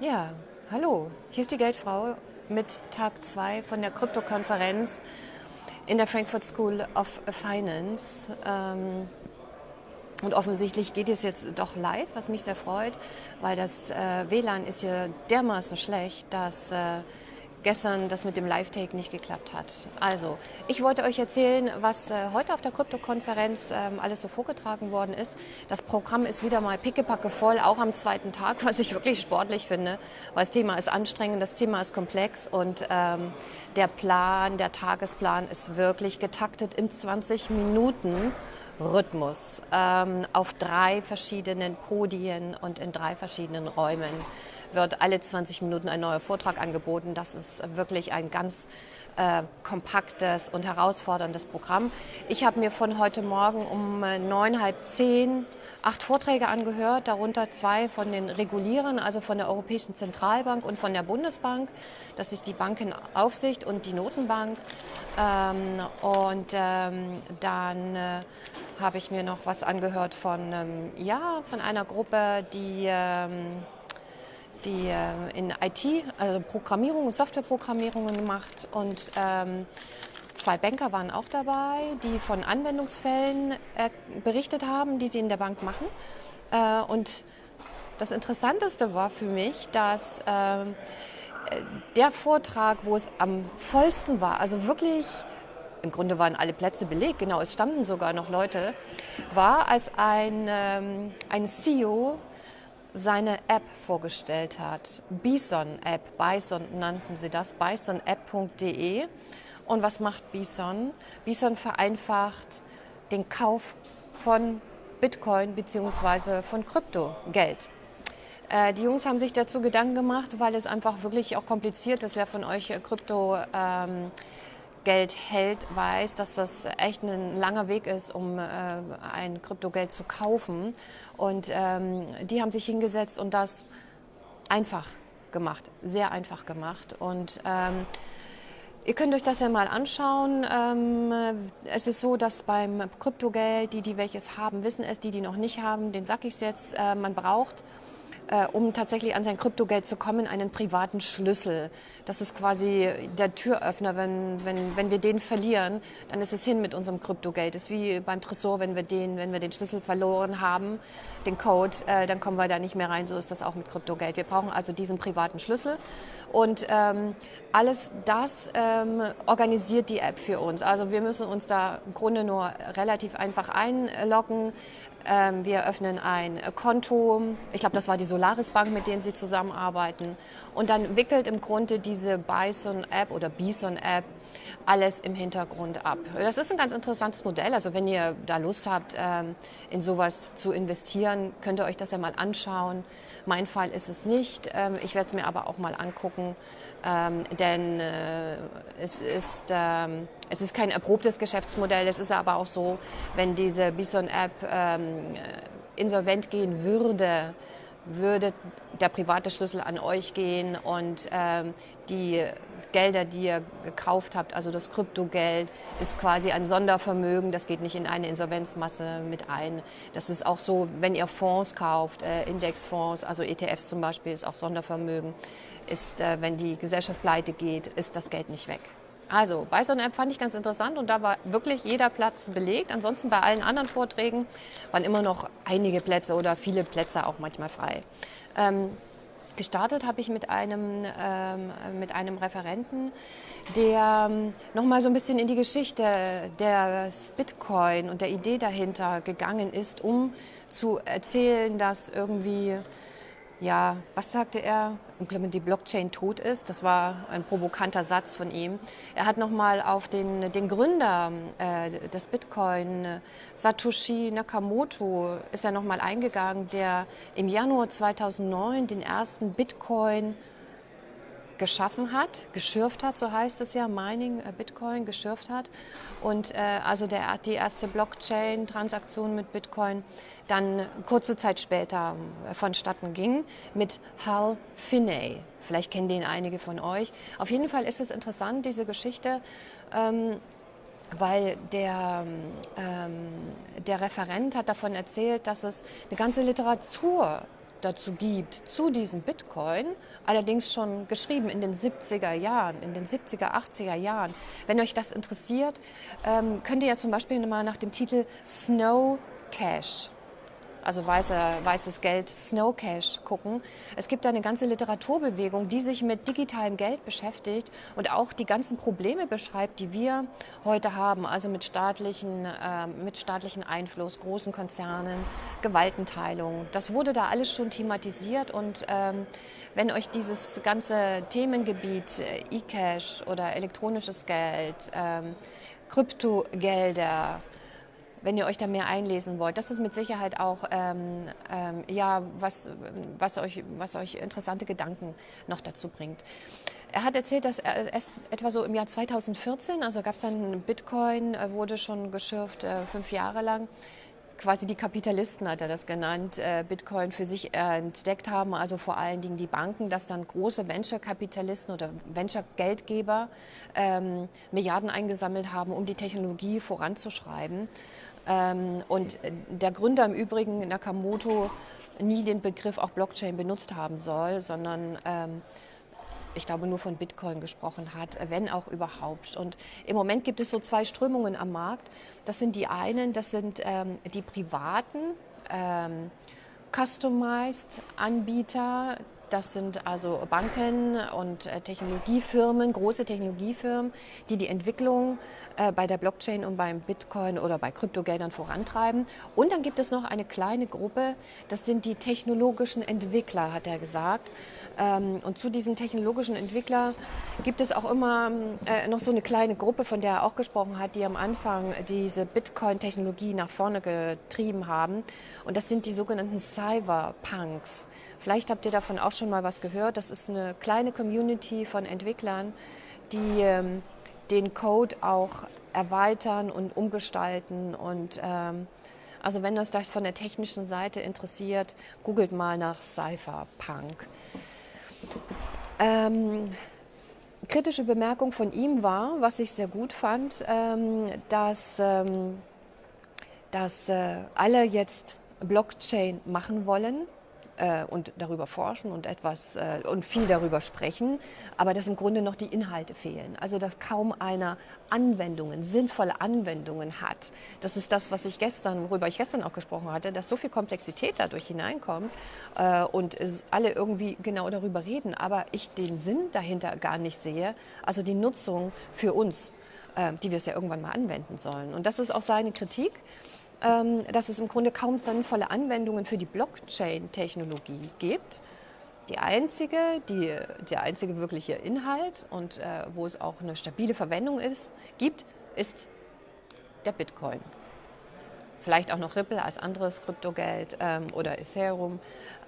Ja, hallo. Hier ist die Geldfrau mit Tag 2 von der Krypto-Konferenz in der Frankfurt School of Finance. Ähm, und offensichtlich geht es jetzt doch live, was mich sehr freut, weil das äh, WLAN ist hier dermaßen schlecht, dass äh, gestern das mit dem Live-Take nicht geklappt hat. Also, ich wollte euch erzählen, was äh, heute auf der Krypto-Konferenz ähm, alles so vorgetragen worden ist. Das Programm ist wieder mal pickepacke voll, auch am zweiten Tag, was ich wirklich sportlich finde, weil das Thema ist anstrengend, das Thema ist komplex und ähm, der Plan, der Tagesplan ist wirklich getaktet im 20 Minuten. Rhythmus ähm, auf drei verschiedenen Podien und in drei verschiedenen Räumen wird alle 20 Minuten ein neuer Vortrag angeboten. Das ist wirklich ein ganz äh, kompaktes und herausforderndes Programm. Ich habe mir von heute Morgen um äh, neun, halb zehn acht Vorträge angehört, darunter zwei von den Regulierern, also von der Europäischen Zentralbank und von der Bundesbank. Das ist die Bankenaufsicht und die Notenbank. Ähm, und ähm, dann äh, habe ich mir noch was angehört von, ähm, ja, von einer Gruppe, die ähm, die äh, in IT, also Programmierung und Softwareprogrammierung gemacht und ähm, zwei Banker waren auch dabei, die von Anwendungsfällen äh, berichtet haben, die sie in der Bank machen. Äh, und das Interessanteste war für mich, dass ähm, der Vortrag, wo es am vollsten war, also wirklich im Grunde waren alle Plätze belegt, genau, es standen sogar noch Leute, war, als ein, ähm, ein CEO seine App vorgestellt hat. Bison App, Bison nannten sie das, bisonapp.de. Und was macht Bison? Bison vereinfacht den Kauf von Bitcoin bzw. von Kryptogeld. Äh, die Jungs haben sich dazu Gedanken gemacht, weil es einfach wirklich auch kompliziert ist. Wer von euch Krypto ähm, Geld hält, weiß, dass das echt ein langer Weg ist, um äh, ein Kryptogeld zu kaufen. Und ähm, die haben sich hingesetzt und das einfach gemacht, sehr einfach gemacht. Und ähm, Ihr könnt euch das ja mal anschauen. Ähm, es ist so, dass beim Kryptogeld, die, die welches haben, wissen es, die, die noch nicht haben, den sag ich jetzt, äh, man braucht äh, um tatsächlich an sein Kryptogeld zu kommen, einen privaten Schlüssel. Das ist quasi der Türöffner. Wenn, wenn, wenn wir den verlieren, dann ist es hin mit unserem Kryptogeld. Das ist wie beim Tresor, wenn wir den, wenn wir den Schlüssel verloren haben, den Code, äh, dann kommen wir da nicht mehr rein. So ist das auch mit Kryptogeld. Wir brauchen also diesen privaten Schlüssel. Und ähm, alles das ähm, organisiert die App für uns. Also wir müssen uns da im Grunde nur relativ einfach einloggen. Ähm, wir öffnen ein Konto. Ich glaube, das war die Solaris Bank, mit denen Sie zusammenarbeiten. Und dann wickelt im Grunde diese Bison App oder Bison App alles im Hintergrund ab. Das ist ein ganz interessantes Modell. Also wenn ihr da Lust habt, ähm, in sowas zu investieren, könnt ihr euch das ja mal anschauen. Mein Fall ist es nicht. Ähm, ich werde es mir aber auch mal angucken. Ähm, denn äh, es, ist, ähm, es ist kein erprobtes Geschäftsmodell. Es ist aber auch so, wenn diese Bison-App ähm, insolvent gehen würde, würde der private Schlüssel an euch gehen und ähm, die Gelder, die ihr gekauft habt, also das Kryptogeld, ist quasi ein Sondervermögen. Das geht nicht in eine Insolvenzmasse mit ein. Das ist auch so, wenn ihr Fonds kauft, äh, Indexfonds, also ETFs zum Beispiel, ist auch Sondervermögen. Ist, äh, wenn die Gesellschaft pleite geht, ist das Geld nicht weg. Also bei so einer App fand ich ganz interessant und da war wirklich jeder Platz belegt. Ansonsten bei allen anderen Vorträgen waren immer noch einige Plätze oder viele Plätze auch manchmal frei. Ähm, gestartet habe ich mit einem, ähm, mit einem Referenten, der ähm, nochmal so ein bisschen in die Geschichte des Bitcoin und der Idee dahinter gegangen ist, um zu erzählen, dass irgendwie ja, was sagte er? Die Blockchain tot ist. Das war ein provokanter Satz von ihm. Er hat nochmal auf den, den Gründer äh, des Bitcoin, Satoshi Nakamoto, ist er nochmal eingegangen, der im Januar 2009 den ersten Bitcoin geschaffen hat, geschürft hat, so heißt es ja, Mining, äh, Bitcoin geschürft hat. Und äh, also der, die erste Blockchain-Transaktion mit Bitcoin dann kurze Zeit später äh, vonstatten ging mit Hal Finney. Vielleicht kennen den einige von euch. Auf jeden Fall ist es interessant, diese Geschichte. Ähm, weil der, ähm, der Referent hat davon erzählt, dass es eine ganze Literatur dazu gibt, zu diesem Bitcoin, allerdings schon geschrieben in den 70er Jahren, in den 70er, 80er Jahren. Wenn euch das interessiert, ähm, könnt ihr ja zum Beispiel mal nach dem Titel Snow Cash also weiße, weißes Geld, Snow Cash gucken. Es gibt eine ganze Literaturbewegung, die sich mit digitalem Geld beschäftigt und auch die ganzen Probleme beschreibt, die wir heute haben, also mit staatlichen, äh, mit staatlichen Einfluss, großen Konzernen, Gewaltenteilung. Das wurde da alles schon thematisiert und ähm, wenn euch dieses ganze Themengebiet äh, E-Cash oder elektronisches Geld, ähm, Kryptogelder, wenn ihr euch da mehr einlesen wollt. Das ist mit Sicherheit auch ähm, ähm, ja, was, was, euch, was euch interessante Gedanken noch dazu bringt. Er hat erzählt, dass er erst etwa so im Jahr 2014, also gab es dann Bitcoin, äh, wurde schon geschürft, äh, fünf Jahre lang, quasi die Kapitalisten hat er das genannt, äh, Bitcoin für sich entdeckt haben, also vor allen Dingen die Banken, dass dann große Venture-Kapitalisten oder Venture-Geldgeber ähm, Milliarden eingesammelt haben, um die Technologie voranzuschreiben. Ähm, und der Gründer im Übrigen, Nakamoto, nie den Begriff auch Blockchain benutzt haben soll, sondern ähm, ich glaube, nur von Bitcoin gesprochen hat, wenn auch überhaupt. Und im Moment gibt es so zwei Strömungen am Markt. Das sind die einen, das sind ähm, die privaten ähm, Customized Anbieter, das sind also Banken und äh, Technologiefirmen, große Technologiefirmen, die die Entwicklung äh, bei der Blockchain und beim Bitcoin oder bei Kryptogeldern vorantreiben. Und dann gibt es noch eine kleine Gruppe, das sind die technologischen Entwickler, hat er gesagt. Ähm, und zu diesen technologischen Entwicklern gibt es auch immer äh, noch so eine kleine Gruppe, von der er auch gesprochen hat, die am Anfang diese Bitcoin-Technologie nach vorne getrieben haben. Und das sind die sogenannten Cyberpunks. Vielleicht habt ihr davon auch schon mal was gehört. Das ist eine kleine Community von Entwicklern, die ähm, den Code auch erweitern und umgestalten. Und ähm, also wenn euch das von der technischen Seite interessiert, googelt mal nach Cypherpunk. Ähm, kritische Bemerkung von ihm war, was ich sehr gut fand, ähm, dass, ähm, dass äh, alle jetzt Blockchain machen wollen äh, und darüber forschen und etwas äh, und viel darüber sprechen, aber dass im Grunde noch die Inhalte fehlen. Also dass kaum einer Anwendungen, sinnvolle Anwendungen hat. Das ist das, was ich gestern, worüber ich gestern auch gesprochen hatte, dass so viel Komplexität dadurch hineinkommt äh, und alle irgendwie genau darüber reden, aber ich den Sinn dahinter gar nicht sehe. Also die Nutzung für uns, äh, die wir es ja irgendwann mal anwenden sollen. Und das ist auch seine Kritik. Ähm, dass es im Grunde kaum sinnvolle Anwendungen für die Blockchain-Technologie gibt. Die einzige, die, der einzige wirkliche Inhalt und äh, wo es auch eine stabile Verwendung ist, gibt, ist der Bitcoin. Vielleicht auch noch Ripple als anderes Kryptogeld ähm, oder Ethereum.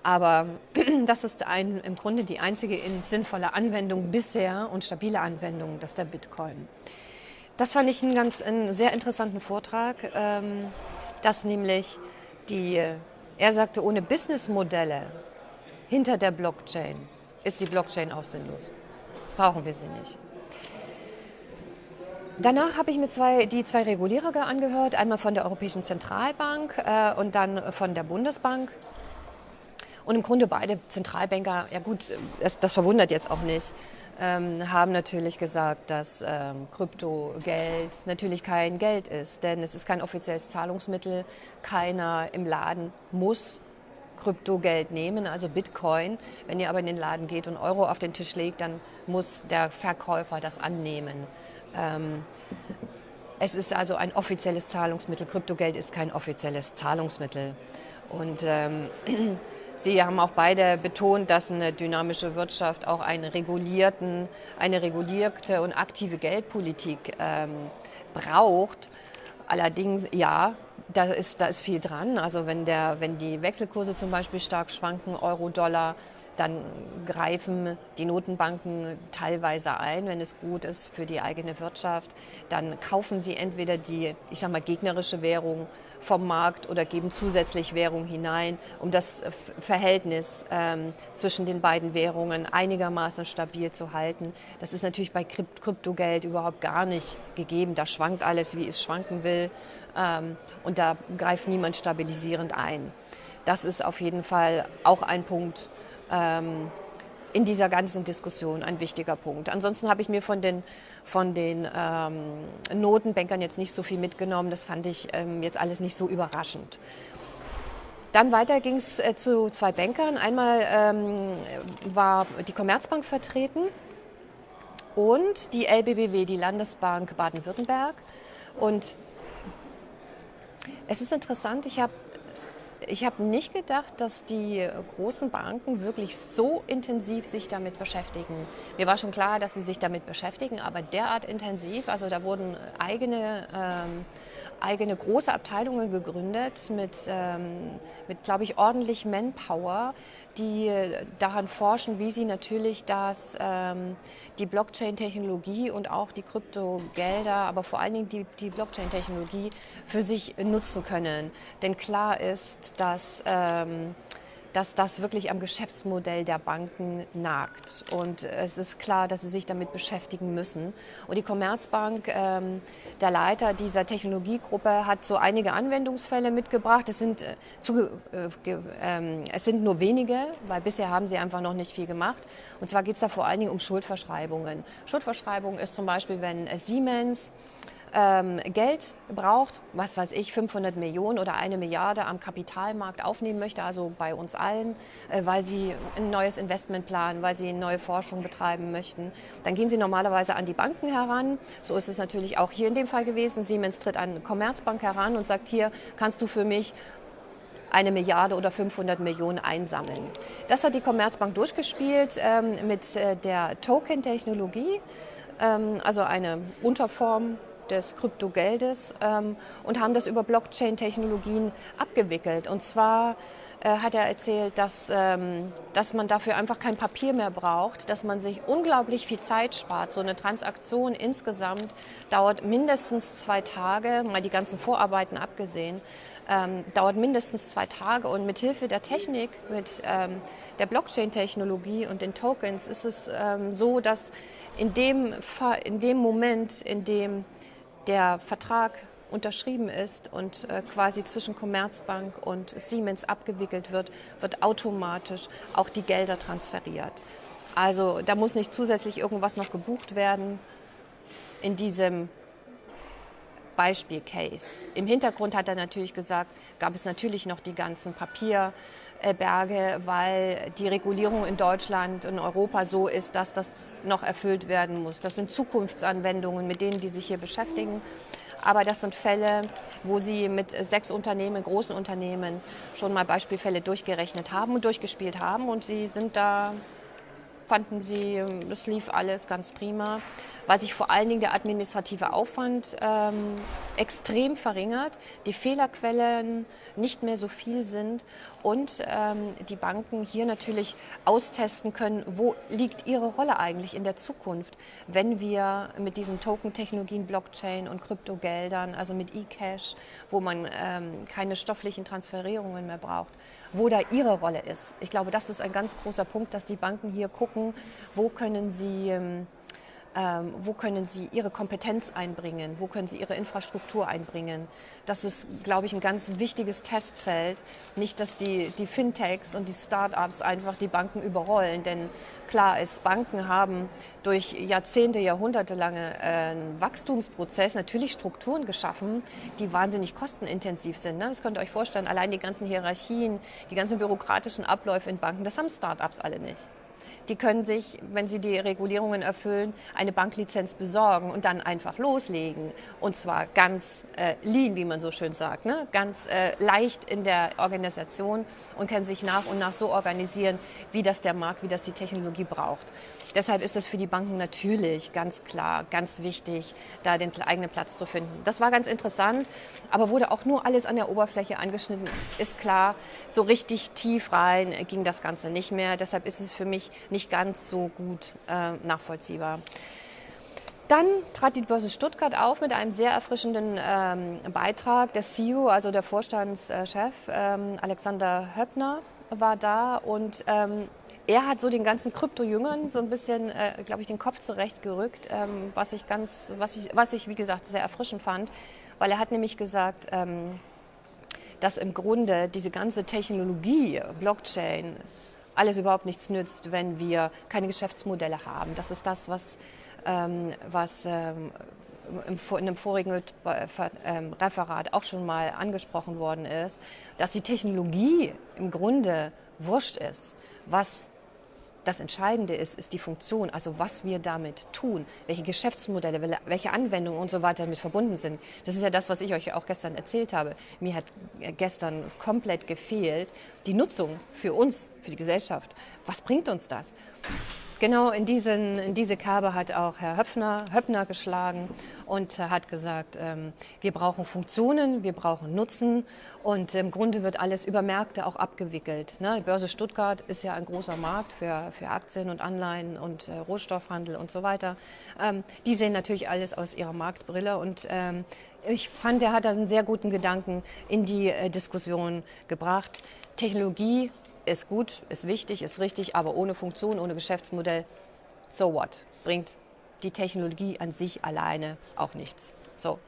Aber das ist ein, im Grunde die einzige sinnvolle Anwendung bisher und stabile Anwendung, das ist der Bitcoin. Das fand ich einen ganz einen sehr interessanten Vortrag. Ähm, dass nämlich die, er sagte, ohne Businessmodelle hinter der Blockchain ist die Blockchain auch sinnlos. Brauchen wir sie nicht. Danach habe ich mir zwei, die zwei Regulierer angehört, einmal von der Europäischen Zentralbank äh, und dann von der Bundesbank. Und im Grunde beide Zentralbanker, ja gut, das, das verwundert jetzt auch nicht, ähm, haben natürlich gesagt, dass ähm, Kryptogeld natürlich kein Geld ist, denn es ist kein offizielles Zahlungsmittel. Keiner im Laden muss Kryptogeld nehmen, also Bitcoin. Wenn ihr aber in den Laden geht und Euro auf den Tisch legt, dann muss der Verkäufer das annehmen. Ähm, es ist also ein offizielles Zahlungsmittel. Kryptogeld ist kein offizielles Zahlungsmittel. Und ähm, Sie haben auch beide betont, dass eine dynamische Wirtschaft auch eine, regulierten, eine regulierte und aktive Geldpolitik ähm, braucht. Allerdings, ja, da ist, da ist viel dran. Also wenn, der, wenn die Wechselkurse zum Beispiel stark schwanken, Euro, Dollar, dann greifen die Notenbanken teilweise ein, wenn es gut ist für die eigene Wirtschaft. Dann kaufen sie entweder die, ich sag mal, gegnerische Währung vom Markt oder geben zusätzlich Währung hinein, um das Verhältnis ähm, zwischen den beiden Währungen einigermaßen stabil zu halten. Das ist natürlich bei Kryptogeld überhaupt gar nicht gegeben. Da schwankt alles, wie es schwanken will. Ähm, und da greift niemand stabilisierend ein. das ist auf jeden Fall auch ein Punkt ähm, in dieser ganzen Diskussion, ein wichtiger Punkt. Ansonsten habe ich mir von den, von den ähm, Notenbankern jetzt nicht so viel mitgenommen. Das fand ich ähm, jetzt alles nicht so überraschend. Dann weiter ging es äh, zu zwei Bankern. Einmal ähm, war die Commerzbank vertreten und die LBBW, die Landesbank Baden-Württemberg. Und es ist interessant, ich habe ich habe nicht gedacht, dass die großen Banken wirklich so intensiv sich damit beschäftigen. Mir war schon klar, dass sie sich damit beschäftigen, aber derart intensiv, also da wurden eigene, ähm, eigene große Abteilungen gegründet mit, ähm, mit glaube ich, ordentlich Manpower, die daran forschen, wie sie natürlich das, ähm, die Blockchain-Technologie und auch die Kryptogelder, aber vor allen Dingen die, die Blockchain-Technologie für sich nutzen können. Denn klar ist, dass ähm, dass das wirklich am Geschäftsmodell der Banken nagt. Und es ist klar, dass sie sich damit beschäftigen müssen. Und die Commerzbank, ähm, der Leiter dieser Technologiegruppe, hat so einige Anwendungsfälle mitgebracht. Es sind, äh, zu, äh, äh, es sind nur wenige, weil bisher haben sie einfach noch nicht viel gemacht. Und zwar geht es da vor allen Dingen um Schuldverschreibungen. Schuldverschreibung ist zum Beispiel, wenn Siemens ähm, Geld braucht, was weiß ich, 500 Millionen oder eine Milliarde am Kapitalmarkt aufnehmen möchte, also bei uns allen, äh, weil sie ein neues Investment planen, weil sie neue Forschung betreiben möchten, dann gehen sie normalerweise an die Banken heran. So ist es natürlich auch hier in dem Fall gewesen. Siemens tritt an Commerzbank heran und sagt, hier kannst du für mich eine Milliarde oder 500 Millionen einsammeln. Das hat die Commerzbank durchgespielt ähm, mit äh, der Token-Technologie, ähm, also eine Unterform des Kryptogeldes ähm, und haben das über Blockchain-Technologien abgewickelt. Und zwar äh, hat er erzählt, dass, ähm, dass man dafür einfach kein Papier mehr braucht, dass man sich unglaublich viel Zeit spart. So eine Transaktion insgesamt dauert mindestens zwei Tage, mal die ganzen Vorarbeiten abgesehen, ähm, dauert mindestens zwei Tage. Und mit Hilfe der Technik, mit ähm, der Blockchain-Technologie und den Tokens ist es ähm, so, dass in dem, in dem Moment, in dem der Vertrag unterschrieben ist und äh, quasi zwischen Commerzbank und Siemens abgewickelt wird, wird automatisch auch die Gelder transferiert. Also da muss nicht zusätzlich irgendwas noch gebucht werden in diesem Beispiel-Case. Im Hintergrund hat er natürlich gesagt, gab es natürlich noch die ganzen Papierberge, weil die Regulierung in Deutschland und Europa so ist, dass das noch erfüllt werden muss. Das sind Zukunftsanwendungen, mit denen die sich hier beschäftigen. Aber das sind Fälle, wo Sie mit sechs Unternehmen, großen Unternehmen, schon mal Beispielfälle durchgerechnet haben und durchgespielt haben. Und Sie sind da, fanden Sie, es lief alles ganz prima weil sich vor allen Dingen der administrative Aufwand ähm, extrem verringert, die Fehlerquellen nicht mehr so viel sind und ähm, die Banken hier natürlich austesten können, wo liegt ihre Rolle eigentlich in der Zukunft, wenn wir mit diesen Token-Technologien, Blockchain und Kryptogeldern, also mit E-Cash, wo man ähm, keine stofflichen Transferierungen mehr braucht, wo da ihre Rolle ist. Ich glaube, das ist ein ganz großer Punkt, dass die Banken hier gucken, wo können sie ähm, ähm, wo können Sie Ihre Kompetenz einbringen? Wo können Sie Ihre Infrastruktur einbringen? Das ist, glaube ich, ein ganz wichtiges Testfeld. Nicht, dass die, die Fintechs und die Start-ups einfach die Banken überrollen. Denn klar ist, Banken haben durch Jahrzehnte, Jahrhunderte lange äh, Wachstumsprozess natürlich Strukturen geschaffen, die wahnsinnig kostenintensiv sind. Ne? Das könnt ihr euch vorstellen, allein die ganzen Hierarchien, die ganzen bürokratischen Abläufe in Banken, das haben Start-ups alle nicht die können sich, wenn sie die Regulierungen erfüllen, eine Banklizenz besorgen und dann einfach loslegen. Und zwar ganz äh, lean, wie man so schön sagt, ne? ganz äh, leicht in der Organisation und können sich nach und nach so organisieren, wie das der Markt, wie das die Technologie braucht. Deshalb ist es für die Banken natürlich ganz klar, ganz wichtig, da den eigenen Platz zu finden. Das war ganz interessant, aber wurde auch nur alles an der Oberfläche angeschnitten. Ist klar, so richtig tief rein ging das Ganze nicht mehr. Deshalb ist es für mich nicht ganz so gut äh, nachvollziehbar. Dann trat die Börse Stuttgart auf mit einem sehr erfrischenden ähm, Beitrag. Der CEO, also der Vorstandschef ähm, Alexander Höppner, war da und ähm, er hat so den ganzen Krypto-Jüngern so ein bisschen, äh, glaube ich, den Kopf zurechtgerückt, ähm, was ich ganz, was ich, was ich, wie gesagt, sehr erfrischend fand, weil er hat nämlich gesagt, ähm, dass im Grunde diese ganze Technologie, Blockchain, alles überhaupt nichts nützt, wenn wir keine Geschäftsmodelle haben. Das ist das, was, ähm, was ähm, im, in einem vorigen ähm, Referat auch schon mal angesprochen worden ist, dass die Technologie im Grunde wurscht ist. Was das Entscheidende ist, ist die Funktion, also was wir damit tun, welche Geschäftsmodelle, welche Anwendungen und so weiter damit verbunden sind. Das ist ja das, was ich euch auch gestern erzählt habe. Mir hat gestern komplett gefehlt die Nutzung für uns, für die Gesellschaft. Was bringt uns das? Genau in, diesen, in diese Kerbe hat auch Herr Höpfner, Höppner geschlagen und hat gesagt, ähm, wir brauchen Funktionen, wir brauchen Nutzen und im Grunde wird alles über Märkte auch abgewickelt. Ne? Die Börse Stuttgart ist ja ein großer Markt für, für Aktien und Anleihen und äh, Rohstoffhandel und so weiter. Ähm, die sehen natürlich alles aus ihrer Marktbrille und ähm, ich fand, er hat einen sehr guten Gedanken in die äh, Diskussion gebracht. Technologie ist gut, ist wichtig, ist richtig, aber ohne Funktion, ohne Geschäftsmodell, so what? Bringt die Technologie an sich alleine auch nichts. So.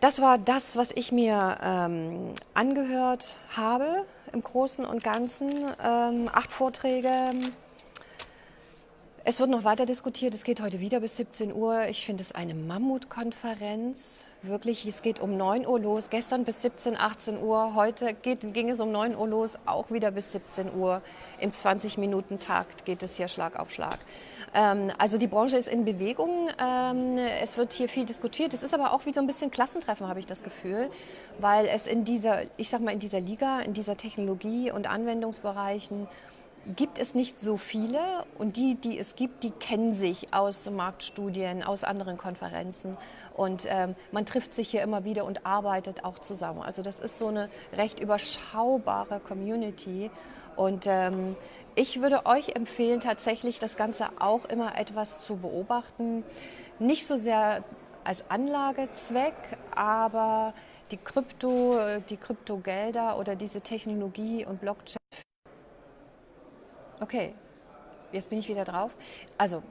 Das war das, was ich mir ähm, angehört habe im Großen und Ganzen. Ähm, acht Vorträge. Es wird noch weiter diskutiert. Es geht heute wieder bis 17 Uhr. Ich finde es eine Mammutkonferenz wirklich, es geht um 9 Uhr los, gestern bis 17, 18 Uhr, heute geht, ging es um 9 Uhr los, auch wieder bis 17 Uhr. Im 20-Minuten-Takt geht es hier Schlag auf Schlag. Ähm, also die Branche ist in Bewegung, ähm, es wird hier viel diskutiert, es ist aber auch wie so ein bisschen Klassentreffen, habe ich das Gefühl, weil es in dieser, ich sag mal, in dieser Liga, in dieser Technologie- und Anwendungsbereichen gibt es nicht so viele und die, die es gibt, die kennen sich aus Marktstudien, aus anderen Konferenzen und ähm, man trifft sich hier immer wieder und arbeitet auch zusammen. Also das ist so eine recht überschaubare Community und ähm, ich würde euch empfehlen, tatsächlich das Ganze auch immer etwas zu beobachten. Nicht so sehr als Anlagezweck, aber die Krypto, die Kryptogelder oder diese Technologie und Blockchain Okay, jetzt bin ich wieder drauf. Also,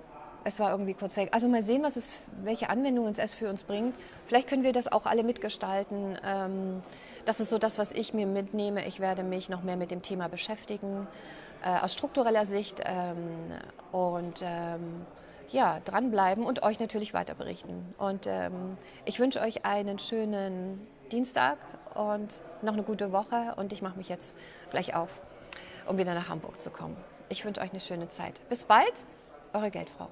es war irgendwie kurz weg. Also mal sehen, was es, welche Anwendungen es für uns bringt. Vielleicht können wir das auch alle mitgestalten. Ähm, das ist so das, was ich mir mitnehme. Ich werde mich noch mehr mit dem Thema beschäftigen, äh, aus struktureller Sicht ähm, und ähm, ja, dranbleiben und euch natürlich weiter berichten. Und ich wünsche euch einen schönen Dienstag und noch eine gute Woche und ich mache mich jetzt gleich auf, um wieder nach Hamburg zu kommen. Ich wünsche euch eine schöne Zeit. Bis bald, eure Geldfrau.